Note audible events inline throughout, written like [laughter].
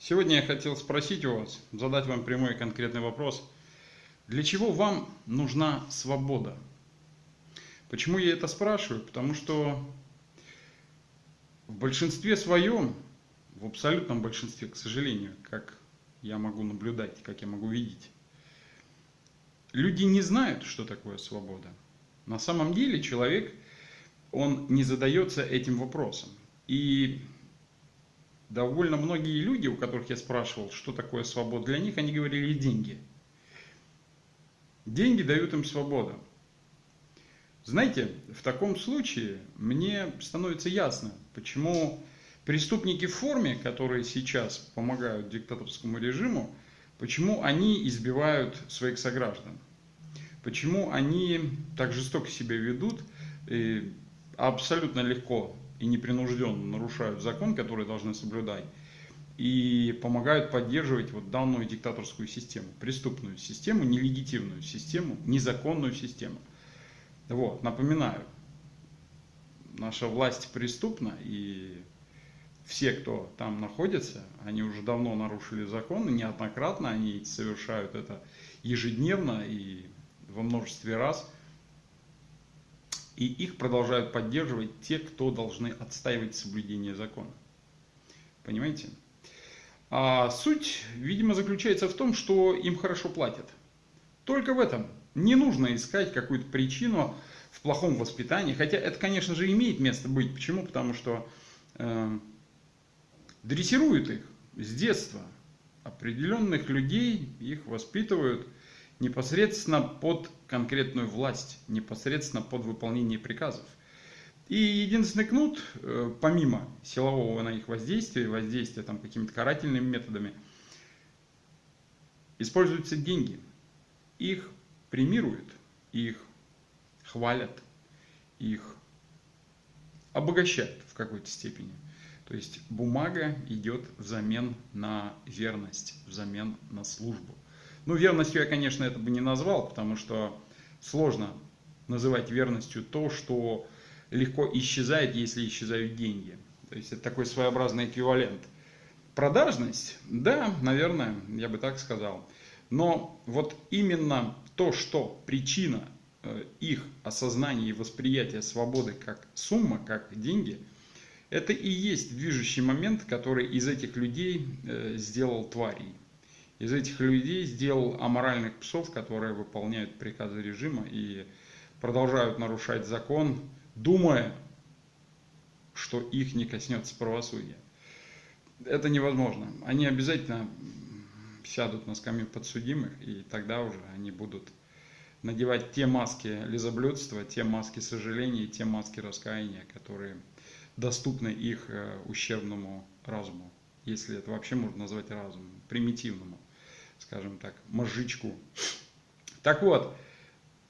Сегодня я хотел спросить у вас, задать вам прямой и конкретный вопрос. Для чего вам нужна свобода? Почему я это спрашиваю? Потому что в большинстве своем, в абсолютном большинстве, к сожалению, как я могу наблюдать, как я могу видеть, люди не знают, что такое свобода. На самом деле человек, он не задается этим вопросом. И довольно многие люди, у которых я спрашивал, что такое свобода для них, они говорили деньги. Деньги дают им свободу. Знаете, в таком случае мне становится ясно, почему преступники в форме, которые сейчас помогают диктаторскому режиму, почему они избивают своих сограждан, почему они так жестоко себя ведут, и абсолютно легко и непринужденно нарушают закон, который должны соблюдать, и помогают поддерживать вот данную диктаторскую систему, преступную систему, нелегитимную систему, незаконную систему. Вот, напоминаю, наша власть преступна, и все, кто там находится, они уже давно нарушили законы, неоднократно они совершают это ежедневно и во множестве раз – и их продолжают поддерживать те, кто должны отстаивать соблюдение закона. Понимаете? А суть, видимо, заключается в том, что им хорошо платят. Только в этом. Не нужно искать какую-то причину в плохом воспитании. Хотя это, конечно же, имеет место быть. Почему? Потому что э, дрессируют их с детства. Определенных людей их воспитывают – непосредственно под конкретную власть, непосредственно под выполнение приказов. И единственный кнут, э, помимо силового на их воздействия, воздействия там какими-то карательными методами, используются деньги. Их премируют, их хвалят, их обогащают в какой-то степени. То есть бумага идет взамен на верность, взамен на службу. Ну, верностью я, конечно, это бы не назвал, потому что сложно называть верностью то, что легко исчезает, если исчезают деньги. То есть это такой своеобразный эквивалент. Продажность, да, наверное, я бы так сказал. Но вот именно то, что причина э, их осознания и восприятия свободы как сумма, как деньги, это и есть движущий момент, который из этих людей э, сделал тварей из этих людей сделал аморальных псов, которые выполняют приказы режима и продолжают нарушать закон, думая, что их не коснется правосудия. Это невозможно. Они обязательно сядут на скамью подсудимых, и тогда уже они будут надевать те маски лизоблюдства, те маски сожаления, те маски раскаяния, которые доступны их э, ущербному разуму, если это вообще можно назвать разумом, примитивному скажем так, мозжечку. Так вот,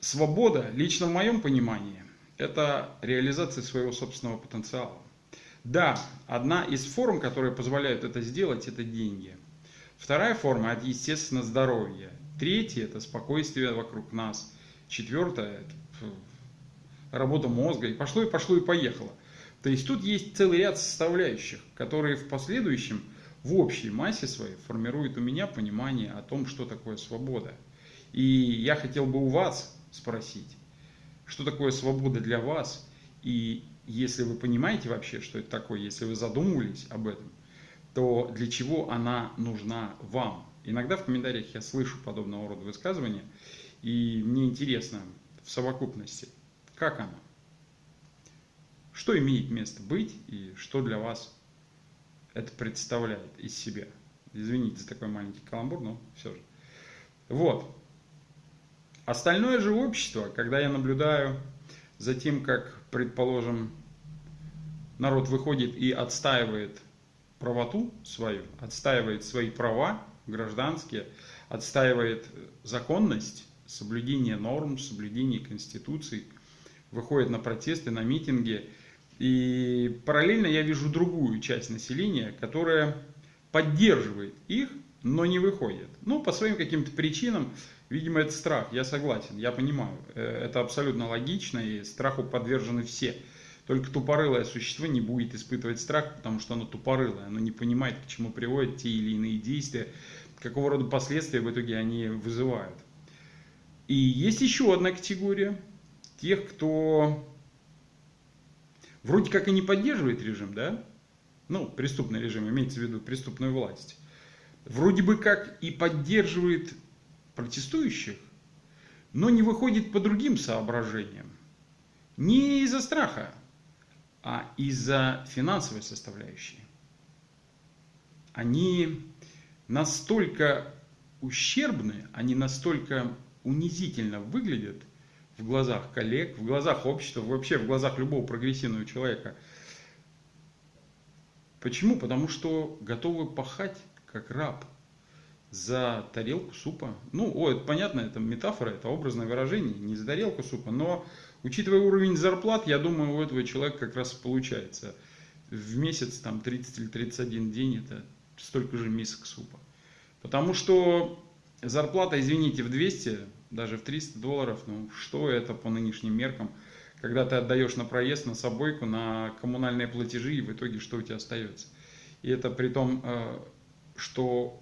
свобода, лично в моем понимании, это реализация своего собственного потенциала. Да, одна из форм, которые позволяют это сделать, это деньги. Вторая форма, это, естественно, здоровье. Третья, это спокойствие вокруг нас. Четвертое, работа мозга. И пошло, и пошло, и поехало. То есть тут есть целый ряд составляющих, которые в последующем в общей массе своей формирует у меня понимание о том, что такое свобода. И я хотел бы у вас спросить, что такое свобода для вас, и если вы понимаете вообще, что это такое, если вы задумывались об этом, то для чего она нужна вам? Иногда в комментариях я слышу подобного рода высказывания, и мне интересно в совокупности, как она? Что имеет место быть и что для вас это представляет из себя. Извините за такой маленький каламбур, но все же. Вот. Остальное же общество, когда я наблюдаю за тем, как, предположим, народ выходит и отстаивает правоту свою, отстаивает свои права гражданские, отстаивает законность, соблюдение норм, соблюдение конституции, выходит на протесты, на митинги – и параллельно я вижу другую часть населения, которая поддерживает их, но не выходит. Ну, по своим каким-то причинам, видимо, это страх, я согласен, я понимаю. Э, это абсолютно логично, и страху подвержены все. Только тупорылое существо не будет испытывать страх, потому что оно тупорылое, оно не понимает, к чему приводят те или иные действия, какого рода последствия в итоге они вызывают. И есть еще одна категория тех, кто вроде как и не поддерживает режим, да? Ну, преступный режим, имеется в виду преступную власть. Вроде бы как и поддерживает протестующих, но не выходит по другим соображениям. Не из-за страха, а из-за финансовой составляющей. Они настолько ущербны, они настолько унизительно выглядят в глазах коллег, в глазах общества, вообще в глазах любого прогрессивного человека. Почему? Потому что готовы пахать как раб за тарелку супа. Ну, о, это понятно, это метафора, это образное выражение, не за тарелку супа, но учитывая уровень зарплат, я думаю, у этого человека как раз получается в месяц там 30 или 31 день это столько же мисок супа. Потому что зарплата, извините, в 200, даже в 300 долларов, ну что это по нынешним меркам, когда ты отдаешь на проезд, на собойку, на коммунальные платежи, и в итоге что у тебя остается. И это при том, э, что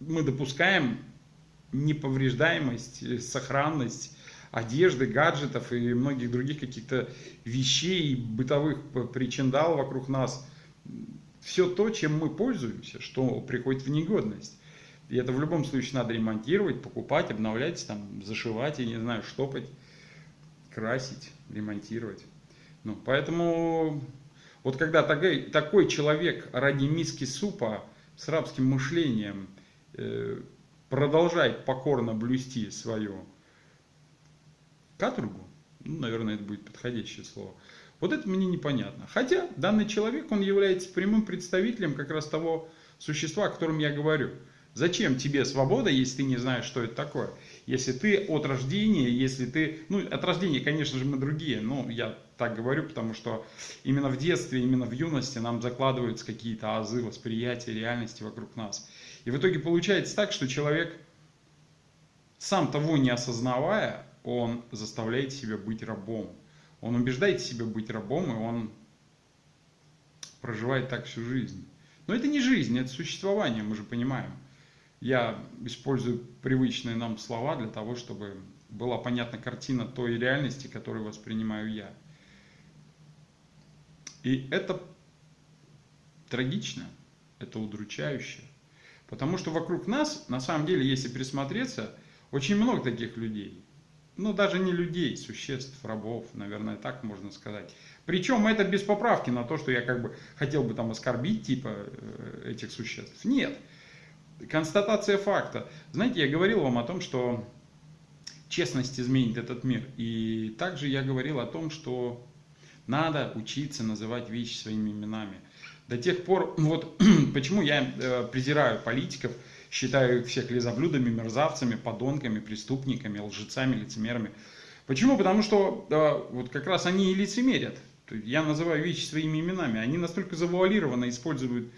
мы допускаем неповреждаемость, сохранность одежды, гаджетов и многих других каких-то вещей, бытовых причиндал вокруг нас. Все то, чем мы пользуемся, что приходит в негодность. И это в любом случае надо ремонтировать, покупать, обновлять, там, зашивать, я не знаю, штопать, красить, ремонтировать. Ну, поэтому вот когда такой, такой человек ради миски супа с рабским мышлением э, продолжает покорно блюсти свою каторгу, ну, наверное, это будет подходящее слово, вот это мне непонятно. Хотя данный человек, он является прямым представителем как раз того существа, о котором я говорю. Зачем тебе свобода, если ты не знаешь, что это такое? Если ты от рождения, если ты... Ну, от рождения, конечно же, мы другие. Ну, я так говорю, потому что именно в детстве, именно в юности нам закладываются какие-то азы восприятия реальности вокруг нас. И в итоге получается так, что человек, сам того не осознавая, он заставляет себя быть рабом. Он убеждает себя быть рабом, и он проживает так всю жизнь. Но это не жизнь, это существование, мы же понимаем. Я использую привычные нам слова для того, чтобы была понятна картина той реальности, которую воспринимаю я. И это трагично, это удручающе. Потому что вокруг нас, на самом деле, если присмотреться, очень много таких людей. Ну, даже не людей, существ, рабов, наверное, так можно сказать. Причем это без поправки на то, что я как бы хотел бы там оскорбить типа э, этих существ. Нет констатация факта. Знаете, я говорил вам о том, что честность изменит этот мир. И также я говорил о том, что надо учиться называть вещи своими именами. До тех пор, вот [clears throat] почему я э, презираю политиков, считаю их всех лизоблюдами, мерзавцами, подонками, преступниками, лжецами, лицемерами. Почему? Потому что э, вот как раз они и лицемерят. Я называю вещи своими именами. Они настолько завуалированно используют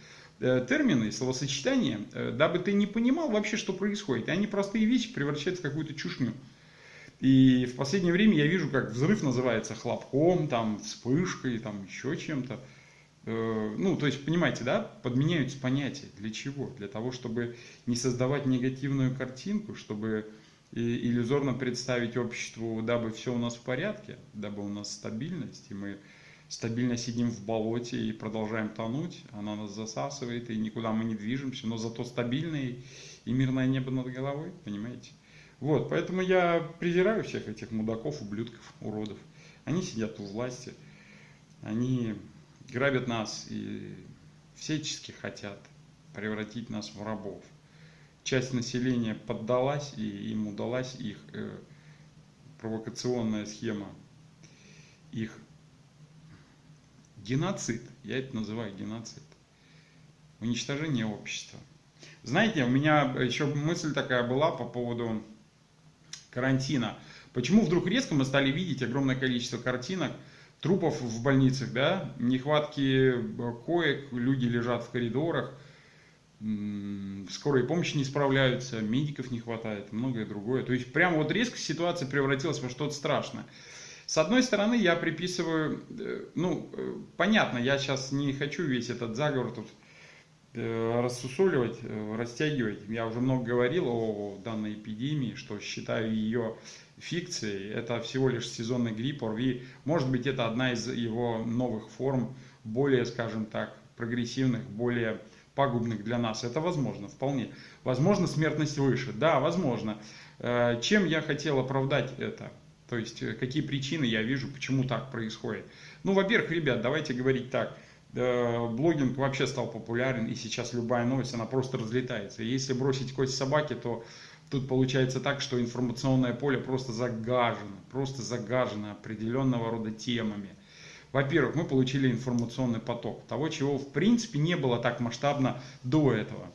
термины, словосочетания, э, дабы ты не понимал вообще, что происходит. И они простые вещи превращаются в какую-то чушню. И в последнее время я вижу, как взрыв называется хлопком, там, вспышкой, там, еще чем-то. Э, ну, то есть, понимаете, да, подменяются понятия. Для чего? Для того, чтобы не создавать негативную картинку, чтобы иллюзорно представить обществу, дабы все у нас в порядке, дабы у нас стабильность, и мы стабильно сидим в болоте и продолжаем тонуть, она нас засасывает, и никуда мы не движемся, но зато стабильное и мирное небо над головой, понимаете? Вот, поэтому я презираю всех этих мудаков, ублюдков, уродов. Они сидят у власти, они грабят нас и всячески хотят превратить нас в рабов. Часть населения поддалась, и им удалась их э, провокационная схема их Геноцид. Я это называю геноцид. Уничтожение общества. Знаете, у меня еще мысль такая была по поводу карантина. Почему вдруг резко мы стали видеть огромное количество картинок, трупов в больницах, да, нехватки коек, люди лежат в коридорах, скорые помощи не справляются, медиков не хватает, многое другое. То есть прямо вот резко ситуация превратилась во что-то страшное. С одной стороны, я приписываю, э, ну, э, понятно, я сейчас не хочу весь этот заговор тут э, рассусоливать, растягивать. Я уже много говорил о данной эпидемии, что считаю ее фикцией. Это всего лишь сезонный грипп, ОРВИ. Может быть, это одна из его новых форм, более, скажем так, прогрессивных, более пагубных для нас. Это возможно, вполне. Возможно, смертность выше. Да, возможно. Чем я хотел оправдать это? То есть, э, какие причины я вижу, почему так происходит. Ну, во-первых, ребят, давайте говорить так. Блогинг вообще стал популярен, и сейчас любая новость, она просто разлетается. если бросить кость собаки, то тут получается так, что информационное поле просто загажено, просто загажено определенного рода темами. Во-первых, мы получили информационный поток, того, чего в принципе не было так масштабно до этого.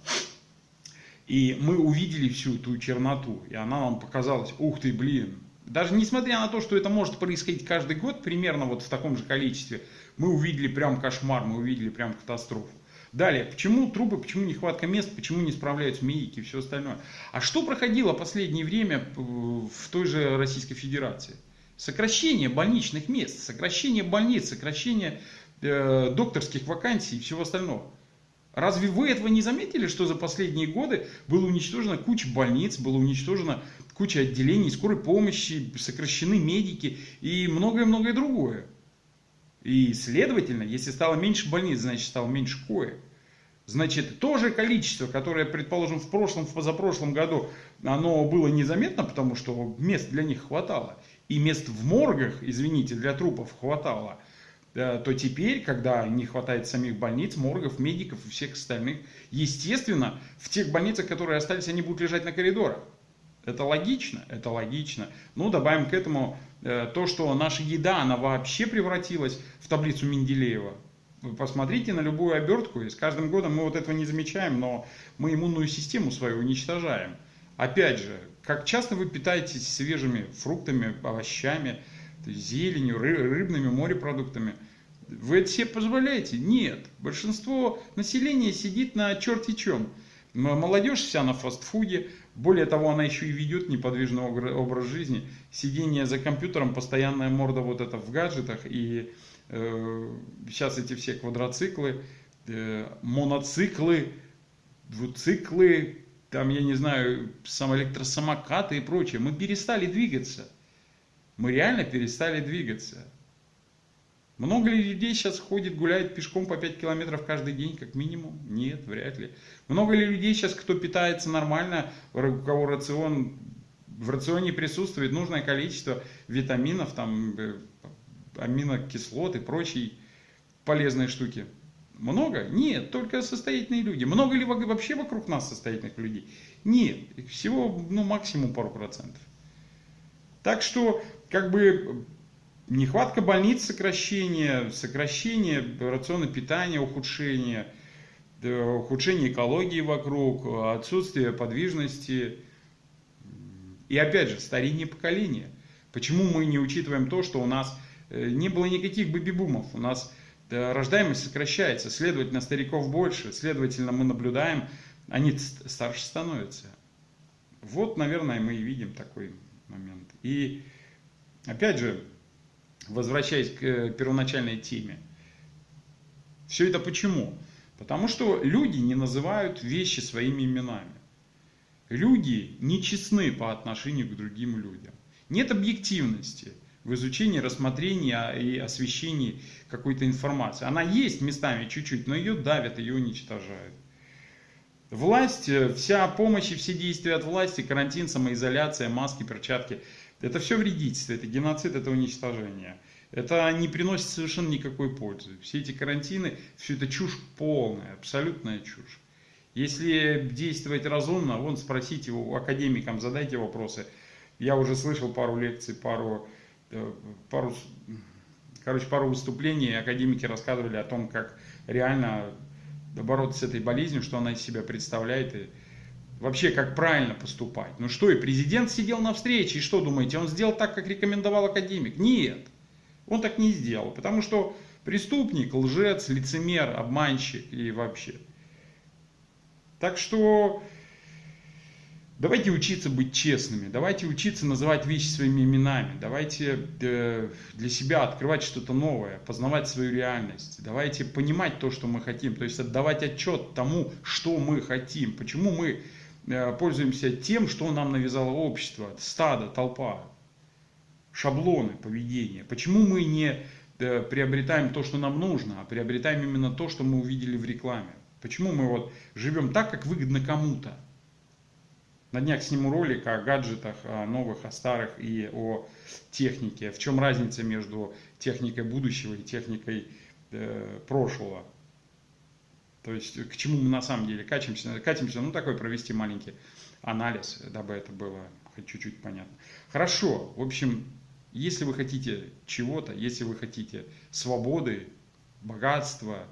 И мы увидели всю ту черноту, и она нам показалась, ух ты, блин, даже несмотря на то, что это может происходить каждый год, примерно вот в таком же количестве, мы увидели прям кошмар, мы увидели прям катастрофу. Далее, почему трубы, почему нехватка мест, почему не справляются медики и все остальное. А что проходило последнее время в той же Российской Федерации? Сокращение больничных мест, сокращение больниц, сокращение э, докторских вакансий и всего остального. Разве вы этого не заметили, что за последние годы было уничтожено куча больниц, было уничтожено куча отделений скорой помощи, сокращены медики и многое-многое другое. И, следовательно, если стало меньше больниц, значит стало меньше коек. Значит, то же количество, которое, предположим, в прошлом, в позапрошлом году, оно было незаметно, потому что мест для них хватало. И мест в моргах, извините, для трупов хватало. Э, то теперь, когда не хватает самих больниц, моргов, медиков и всех остальных, естественно, в тех больницах, которые остались, они будут лежать на коридорах. Это логично? Это логично. Ну, добавим к этому э, то, что наша еда, она вообще превратилась в таблицу Менделеева. Вы посмотрите на любую обертку, и с каждым годом мы вот этого не замечаем, но мы иммунную систему свою уничтожаем. Опять же, как часто вы питаетесь свежими фруктами, овощами, зеленью, рыбными морепродуктами? Вы это себе позволяете? Нет. Большинство населения сидит на черти чем. Молодежь вся на фастфуде, более того, она еще и ведет неподвижный образ жизни. Сидение за компьютером, постоянная морда вот это в гаджетах. И э, сейчас эти все квадроциклы, э, моноциклы, двуциклы, там, я не знаю, самоэлектросамокаты и прочее. Мы перестали двигаться. Мы реально перестали двигаться. Много ли людей сейчас ходит, гуляет пешком по 5 километров каждый день, как минимум? Нет, вряд ли. Много ли людей сейчас, кто питается нормально, у кого рацион, в рационе присутствует нужное количество витаминов, там, э, аминокислот и прочие полезные штуки? Много? Нет, только состоятельные люди. Много ли вообще вокруг нас состоятельных людей? Нет, всего ну, максимум пару процентов. Так что, как бы, Нехватка больниц, сокращение, сокращение рациона питания, ухудшение, ухудшение экологии вокруг, отсутствие подвижности и опять же старение поколения. Почему мы не учитываем то, что у нас э, не было никаких бэби-бумов, у нас рождаемость сокращается, следовательно стариков больше, следовательно мы наблюдаем, они старше становятся. Вот, наверное, мы и видим такой момент. И опять же, возвращаясь к э, первоначальной теме. Все это почему? Потому что люди не называют вещи своими именами. Люди нечестны по отношению к другим людям. Нет объективности в изучении, рассмотрении и освещении какой-то информации. Она есть местами чуть-чуть, но ее давят, ее уничтожают. Власть, э, вся помощь и все действия от власти, карантин, самоизоляция, маски, перчатки – это все вредительство, это геноцид, это уничтожение. Это не приносит совершенно никакой пользы. Все эти карантины, все это чушь полная, абсолютная чушь. Если действовать разумно, вон спросите у академикам, задайте вопросы. Я уже слышал пару лекций, пару, э, пару, короче, пару выступлений, академики рассказывали о том, как реально бороться с этой болезнью, что она из себя представляет. И вообще как правильно поступать. Ну что, и президент сидел на встрече, и что думаете, он сделал так, как рекомендовал академик? Нет, он так не сделал, потому что преступник, лжец, лицемер, обманщик и вообще. Так что Давайте учиться быть честными, давайте учиться называть вещи своими именами, давайте э, для себя открывать что-то новое, познавать свою реальность, давайте понимать то, что мы хотим, то есть отдавать отчет тому, что мы хотим, почему мы пользуемся тем, что нам навязало общество, стадо, толпа, шаблоны поведения, почему мы не э, приобретаем то, что нам нужно, а приобретаем именно то, что мы увидели в рекламе, почему мы вот живем так, как выгодно кому-то. На днях сниму ролик о гаджетах, о новых, о старых и о технике. В чем разница между техникой будущего и техникой э, прошлого. То есть к чему мы на самом деле катимся. Катимся, ну такой провести маленький анализ, дабы это было хоть чуть-чуть понятно. Хорошо, в общем, если вы хотите чего-то, если вы хотите свободы, богатства,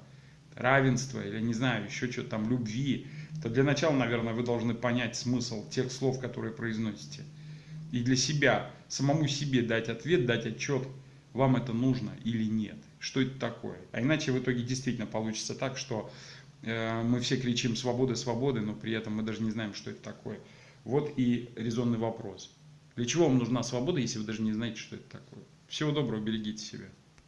равенства или не знаю, еще что-то там, любви, то для начала, наверное, вы должны понять смысл тех слов, которые произносите. И для себя, самому себе дать ответ, дать отчет, вам это нужно или нет. Что это такое? А иначе в итоге действительно получится так, что э, мы все кричим свободы, свободы, но при этом мы даже не знаем, что это такое. Вот и резонный вопрос. Для чего вам нужна свобода, если вы даже не знаете, что это такое? Всего доброго, берегите себя.